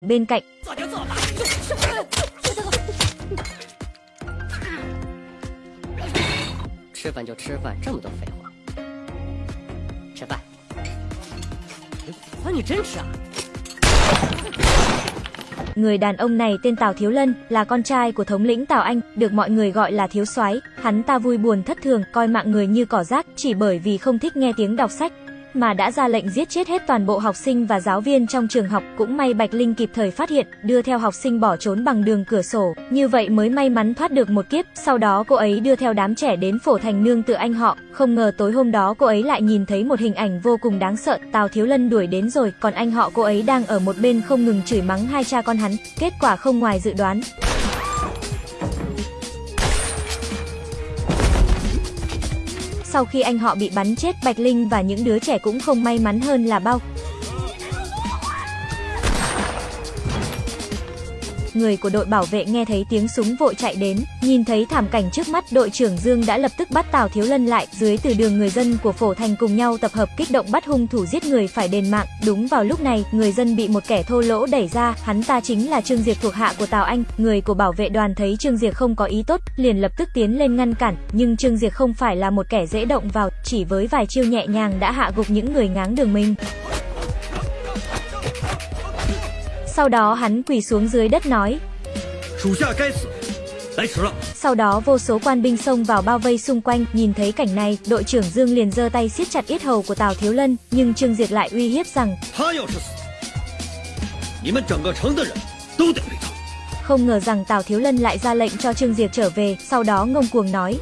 Bên cạnh, 做就做吧。吃饭就吃饭，这么多废话。吃饭。啊，你真吃啊？ người đàn ông này tên Tào Thiếu Lân, là con trai của thống lĩnh Tào Anh, được mọi người gọi là Thiếu Soái. Hắn ta vui buồn thất thường, coi mạng người như cỏ rác, chỉ bởi vì không thích nghe tiếng đọc sách mà đã ra lệnh giết chết hết toàn bộ học sinh và giáo viên trong trường học. Cũng may Bạch Linh kịp thời phát hiện, đưa theo học sinh bỏ trốn bằng đường cửa sổ, như vậy mới may mắn thoát được một kiếp. Sau đó cô ấy đưa theo đám trẻ đến phổ thành nương tự anh họ, không ngờ tối hôm đó cô ấy lại nhìn thấy một hình ảnh vô cùng đáng sợ. Tào Thiếu Lân đuổi đến rồi, còn anh họ cô ấy đang ở một bên không ngừng chửi mắng hai cha con hắn. Kết quả không ngoài dự đoán, Sau khi anh họ bị bắn chết, Bạch Linh và những đứa trẻ cũng không may mắn hơn là bao. Người của đội bảo vệ nghe thấy tiếng súng vội chạy đến, nhìn thấy thảm cảnh trước mắt, đội trưởng Dương đã lập tức bắt Tào Thiếu Lân lại, dưới từ đường người dân của Phổ Thành cùng nhau tập hợp kích động bắt hung thủ giết người phải đền mạng. Đúng vào lúc này, người dân bị một kẻ thô lỗ đẩy ra, hắn ta chính là Trương Diệp thuộc hạ của Tào Anh. Người của bảo vệ đoàn thấy Trương Diệp không có ý tốt, liền lập tức tiến lên ngăn cản, nhưng Trương Diệp không phải là một kẻ dễ động vào, chỉ với vài chiêu nhẹ nhàng đã hạ gục những người ngáng đường mình. Sau đó hắn quỳ xuống dưới đất nói Sau đó vô số quan binh xông vào bao vây xung quanh Nhìn thấy cảnh này, đội trưởng Dương liền giơ tay siết chặt ít hầu của Tào Thiếu Lân Nhưng Trương Diệt lại uy hiếp rằng Không ngờ rằng Tào Thiếu Lân lại ra lệnh cho Trương Diệt trở về. Sau đó ngông cuồng nói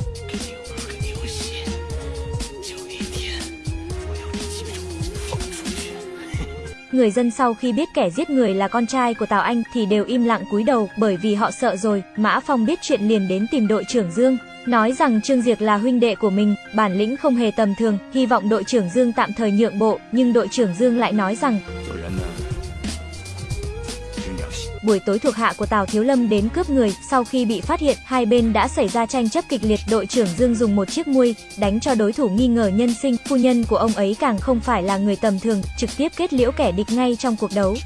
Người dân sau khi biết kẻ giết người là con trai của Tào Anh thì đều im lặng cúi đầu, bởi vì họ sợ rồi. Mã Phong biết chuyện liền đến tìm đội trưởng Dương, nói rằng Trương Diệp là huynh đệ của mình, bản lĩnh không hề tầm thường, hy vọng đội trưởng Dương tạm thời nhượng bộ, nhưng đội trưởng Dương lại nói rằng Buổi tối thuộc hạ của Tào Thiếu Lâm đến cướp người, sau khi bị phát hiện, hai bên đã xảy ra tranh chấp kịch liệt, đội trưởng Dương dùng một chiếc muôi đánh cho đối thủ nghi ngờ nhân sinh, phu nhân của ông ấy càng không phải là người tầm thường, trực tiếp kết liễu kẻ địch ngay trong cuộc đấu.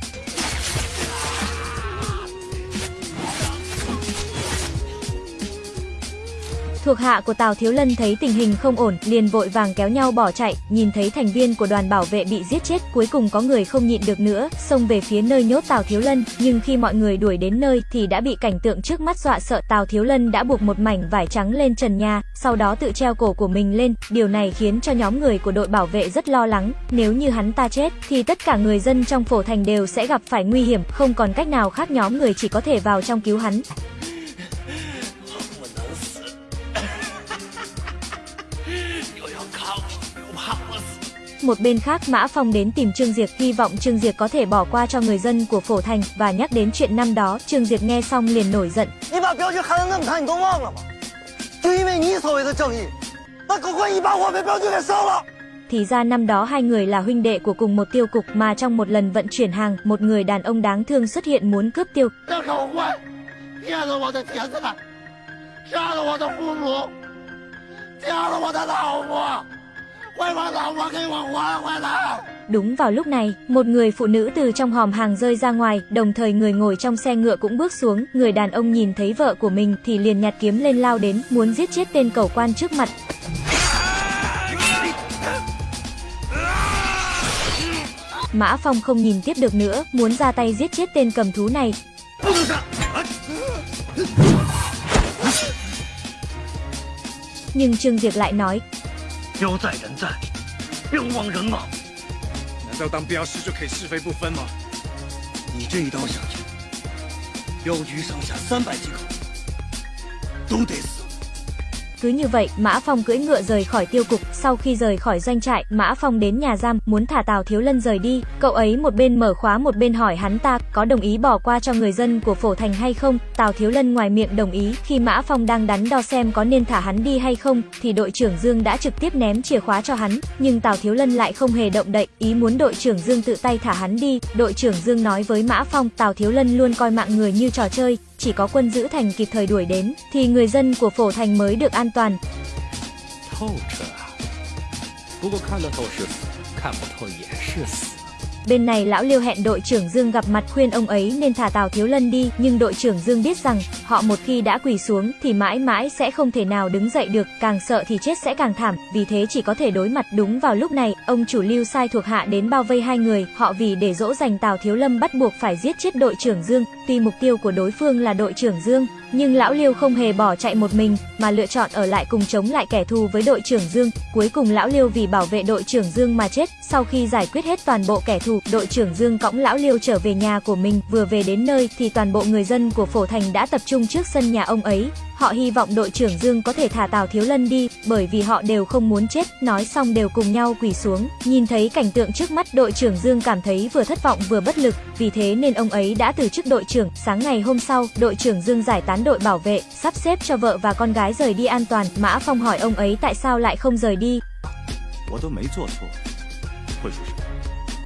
Thuộc hạ của Tào Thiếu Lân thấy tình hình không ổn, liền vội vàng kéo nhau bỏ chạy, nhìn thấy thành viên của đoàn bảo vệ bị giết chết, cuối cùng có người không nhịn được nữa, xông về phía nơi nhốt Tào Thiếu Lân, nhưng khi mọi người đuổi đến nơi thì đã bị cảnh tượng trước mắt dọa sợ, Tào Thiếu Lân đã buộc một mảnh vải trắng lên trần nhà, sau đó tự treo cổ của mình lên, điều này khiến cho nhóm người của đội bảo vệ rất lo lắng, nếu như hắn ta chết thì tất cả người dân trong phổ thành đều sẽ gặp phải nguy hiểm, không còn cách nào khác nhóm người chỉ có thể vào trong cứu hắn. Một bên khác Mã Phong đến tìm Trương Diệp hy vọng Trương Diệp có thể bỏ qua cho người dân của Phổ Thành và nhắc đến chuyện năm đó. Trương Diệp nghe xong liền nổi giận. Thì ra năm đó hai người là huynh đệ của cùng một tiêu cục mà trong một lần vận chuyển hàng, một người đàn ông đáng thương xuất hiện muốn cướp tiêu. Đúng vào lúc này, một người phụ nữ từ trong hòm hàng rơi ra ngoài, đồng thời người ngồi trong xe ngựa cũng bước xuống. Người đàn ông nhìn thấy vợ của mình thì liền nhặt kiếm lên lao đến, muốn giết chết tên cầu quan trước mặt. Mã Phong không nhìn tiếp được nữa, muốn ra tay giết chết tên cầm thú này. Nhưng Trương Diệp lại nói, 镖在人在，镖亡人亡。难道当镖师就可以是非不分吗？你这一刀下去，镖局上下三百几口都得死。Cứ như vậy, Mã Phong cưỡi ngựa rời khỏi tiêu cục, sau khi rời khỏi doanh trại, Mã Phong đến nhà giam, muốn thả Tào Thiếu Lân rời đi. Cậu ấy một bên mở khóa một bên hỏi hắn ta, có đồng ý bỏ qua cho người dân của Phổ Thành hay không? Tào Thiếu Lân ngoài miệng đồng ý, khi Mã Phong đang đắn đo xem có nên thả hắn đi hay không, thì đội trưởng Dương đã trực tiếp ném chìa khóa cho hắn, nhưng Tào Thiếu Lân lại không hề động đậy, ý muốn đội trưởng Dương tự tay thả hắn đi. Đội trưởng Dương nói với Mã Phong, Tào Thiếu Lân luôn coi mạng người như trò chơi, chỉ có quân giữ thành kịp thời đuổi đến, thì người dân của phổ thành mới được an toàn. Bên này lão Liêu hẹn đội trưởng Dương gặp mặt khuyên ông ấy nên thả Tào Thiếu Lân đi, nhưng đội trưởng Dương biết rằng họ một khi đã quỳ xuống thì mãi mãi sẽ không thể nào đứng dậy được, càng sợ thì chết sẽ càng thảm, vì thế chỉ có thể đối mặt đúng vào lúc này, ông chủ Lưu sai thuộc hạ đến bao vây hai người, họ vì để dỗ dành Tào Thiếu Lâm bắt buộc phải giết chết đội trưởng Dương, tuy mục tiêu của đối phương là đội trưởng Dương, nhưng lão Liêu không hề bỏ chạy một mình, mà lựa chọn ở lại cùng chống lại kẻ thù với đội trưởng Dương. Cuối cùng lão Liêu vì bảo vệ đội trưởng Dương mà chết. Sau khi giải quyết hết toàn bộ kẻ thù, đội trưởng Dương cõng lão Liêu trở về nhà của mình. Vừa về đến nơi thì toàn bộ người dân của Phổ Thành đã tập trung trước sân nhà ông ấy. Họ hy vọng đội trưởng Dương có thể thả Tào Thiếu Lân đi, bởi vì họ đều không muốn chết. Nói xong đều cùng nhau quỳ xuống. Nhìn thấy cảnh tượng trước mắt, đội trưởng Dương cảm thấy vừa thất vọng vừa bất lực, vì thế nên ông ấy đã từ chức đội trưởng. Sáng ngày hôm sau, đội trưởng Dương giải tán đội bảo vệ, sắp xếp cho vợ và con gái rời đi an toàn. Mã Phong hỏi ông ấy tại sao lại không rời đi.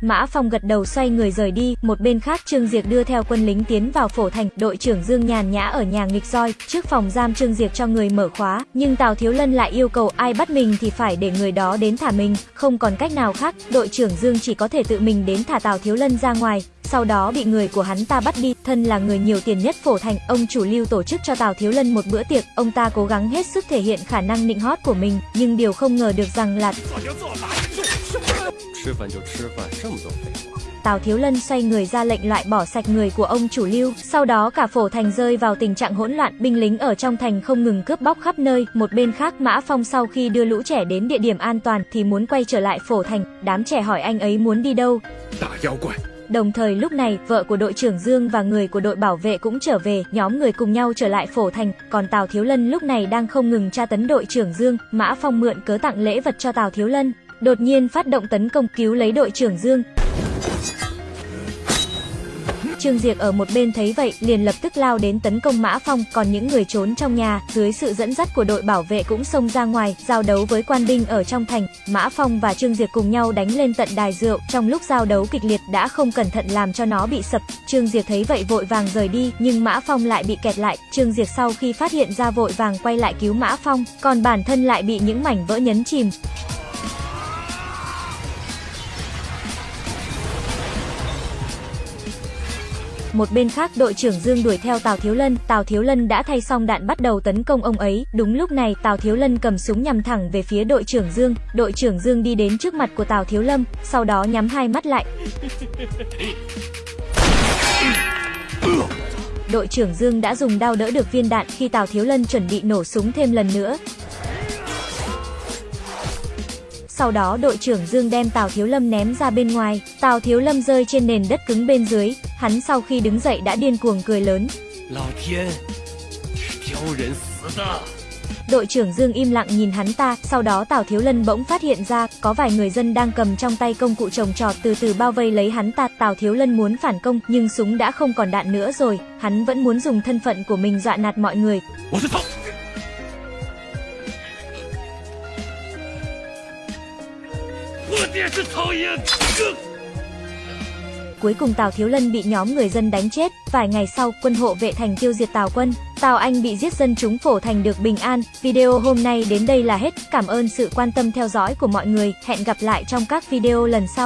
Mã Phong gật đầu xoay người rời đi, một bên khác Trương Diệc đưa theo quân lính tiến vào phổ thành, đội trưởng Dương nhàn nhã ở nhà nghịch roi, trước phòng giam Trương Diệc cho người mở khóa, nhưng Tào Thiếu Lân lại yêu cầu ai bắt mình thì phải để người đó đến thả mình, không còn cách nào khác, đội trưởng Dương chỉ có thể tự mình đến thả Tào Thiếu Lân ra ngoài, sau đó bị người của hắn ta bắt đi. Thân là người nhiều tiền nhất phổ thành, ông chủ lưu tổ chức cho Tào Thiếu Lân một bữa tiệc, ông ta cố gắng hết sức thể hiện khả năng nịnh hót của mình, nhưng điều không ngờ được rằng là... 吃饭就吃饭，这么多废话。 Tào Thiếu Lân xoay người ra lệnh loại bỏ sạch người của ông chủ lưu, sau đó cả phổ thành rơi vào tình trạng hỗn loạn, binh lính ở trong thành không ngừng cướp bóc khắp nơi, một bên khác Mã Phong sau khi đưa lũ trẻ đến địa điểm an toàn thì muốn quay trở lại phổ thành, đám trẻ hỏi anh ấy muốn đi đâu. 打妖怪， Đồng thời lúc này, vợ của đội trưởng Dương và người của đội bảo vệ cũng trở về, nhóm người cùng nhau trở lại phổ thành, còn Tào Thiếu Lân lúc này đang không ngừng tra tấn đội trưởng Dương, Mã Phong mượn cớ tặng lễ vật cho Tào Thiếu Lân, đột nhiên phát động tấn công cứu lấy đội trưởng Dương. Trương Diệp ở một bên thấy vậy, liền lập tức lao đến tấn công Mã Phong, còn những người trốn trong nhà, dưới sự dẫn dắt của đội bảo vệ cũng xông ra ngoài, giao đấu với quan binh ở trong thành. Mã Phong và Trương Diệp cùng nhau đánh lên tận đài rượu, trong lúc giao đấu kịch liệt đã không cẩn thận làm cho nó bị sập. Trương Diệp thấy vậy vội vàng rời đi, nhưng Mã Phong lại bị kẹt lại. Trương Diệp sau khi phát hiện ra vội vàng quay lại cứu Mã Phong, còn bản thân lại bị những mảnh vỡ nhấn chìm. Một bên khác đội trưởng Dương đuổi theo Tào Thiếu Lân, Tào Thiếu Lân đã thay xong đạn bắt đầu tấn công ông ấy. Đúng lúc này Tào Thiếu Lân cầm súng nhằm thẳng về phía đội trưởng Dương. Đội trưởng Dương đi đến trước mặt của Tào Thiếu Lâm, sau đó nhắm hai mắt lại. Đội trưởng Dương đã dùng đao đỡ được viên đạn khi Tào Thiếu Lân chuẩn bị nổ súng thêm lần nữa. Sau đó đội trưởng Dương đem Tào Thiếu Lâm ném ra bên ngoài, Tào Thiếu Lâm rơi trên nền đất cứng bên dưới, Hắn sau khi đứng dậy đã điên cuồng cười lớn. Đội trưởng Dương im lặng nhìn hắn ta, sau đó Tào Thiếu Lân bỗng phát hiện ra, có vài người dân đang cầm trong tay công cụ trồng trọt từ từ bao vây lấy hắn ta. Tào Thiếu Lân muốn phản công, nhưng súng đã không còn đạn nữa rồi, hắn vẫn muốn dùng thân phận của mình dọa nạt mọi người cuối cùng Tào Thiếu Lân bị nhóm người dân đánh chết. Vài ngày sau, quân hộ vệ thành tiêu diệt Tào quân. Tào Anh bị giết dân chúng phổ thành được bình an. Video hôm nay đến đây là hết. Cảm ơn sự quan tâm theo dõi của mọi người. Hẹn gặp lại trong các video lần sau.